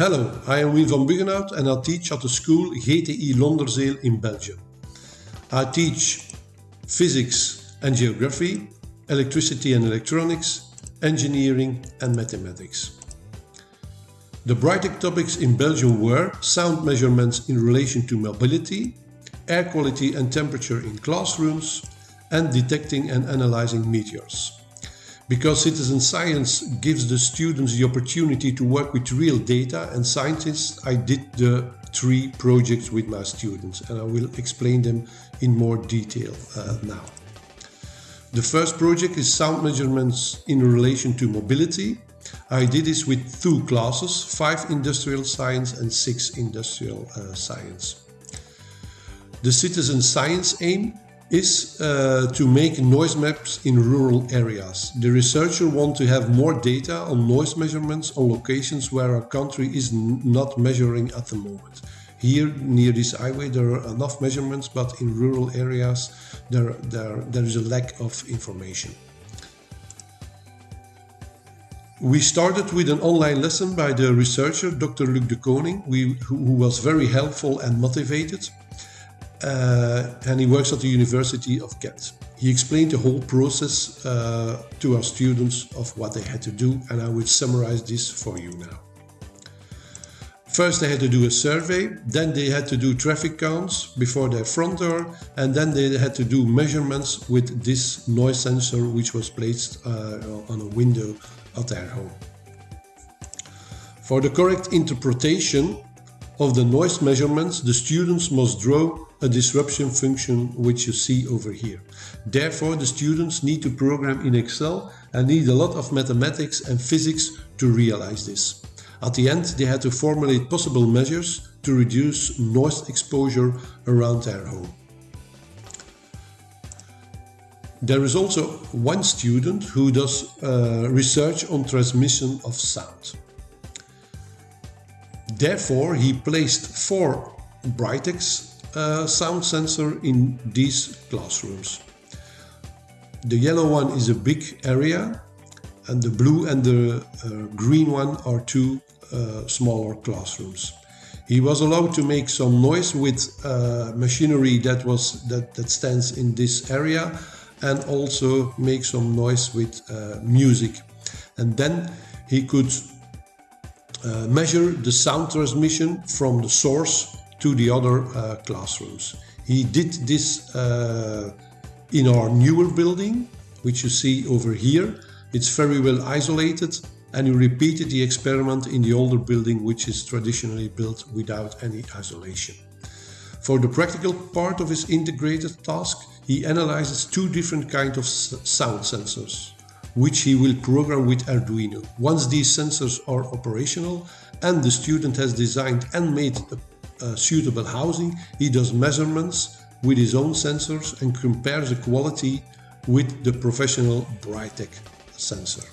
Hello, I am Wim van Buggenhout and I teach at the school GTI Londerzeel in Belgium. I teach physics and geography, electricity and electronics, engineering and mathematics. The Brightech topics in Belgium were sound measurements in relation to mobility, air quality and temperature in classrooms, and detecting and analyzing meteors. Because citizen science gives the students the opportunity to work with real data and scientists, I did the three projects with my students and I will explain them in more detail uh, now. The first project is sound measurements in relation to mobility. I did this with two classes, five industrial science and six industrial uh, science. The citizen science aim is uh, to make noise maps in rural areas. The researcher want to have more data on noise measurements on locations where our country is not measuring at the moment. Here near this highway there are enough measurements but in rural areas there, there, there is a lack of information. We started with an online lesson by the researcher Dr. Luc Dekoninck, who was very helpful and motivated uh, and he works at the University of Ghent. He explained the whole process uh, to our students of what they had to do and I will summarize this for you now. First they had to do a survey, then they had to do traffic counts before their front door and then they had to do measurements with this noise sensor which was placed uh, on a window at their home. For the correct interpretation of the noise measurements, the students must draw a disruption function which you see over here. Therefore, the students need to program in Excel and need a lot of mathematics and physics to realize this. At the end, they had to formulate possible measures to reduce noise exposure around their home. There is also one student who does uh, research on transmission of sound. Therefore, he placed four Brightechs uh, sound sensor in these classrooms. The yellow one is a big area and the blue and the uh, green one are two uh, smaller classrooms. He was allowed to make some noise with uh, machinery that was that, that stands in this area and also make some noise with uh, music. And then he could uh, measure the sound transmission from the source to the other uh, classrooms. He did this uh, in our newer building, which you see over here. It's very well isolated and he repeated the experiment in the older building, which is traditionally built without any isolation. For the practical part of his integrated task, he analyzes two different kinds of sound sensors, which he will program with Arduino. Once these sensors are operational and the student has designed and made a uh, suitable housing, he does measurements with his own sensors and compares the quality with the professional Brightech sensor.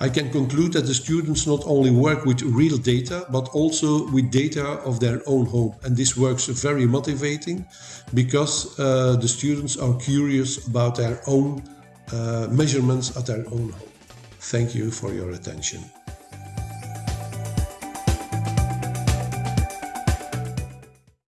I can conclude that the students not only work with real data, but also with data of their own home. And this works very motivating because uh, the students are curious about their own Uh, measurements at their own home. Thank you for your attention.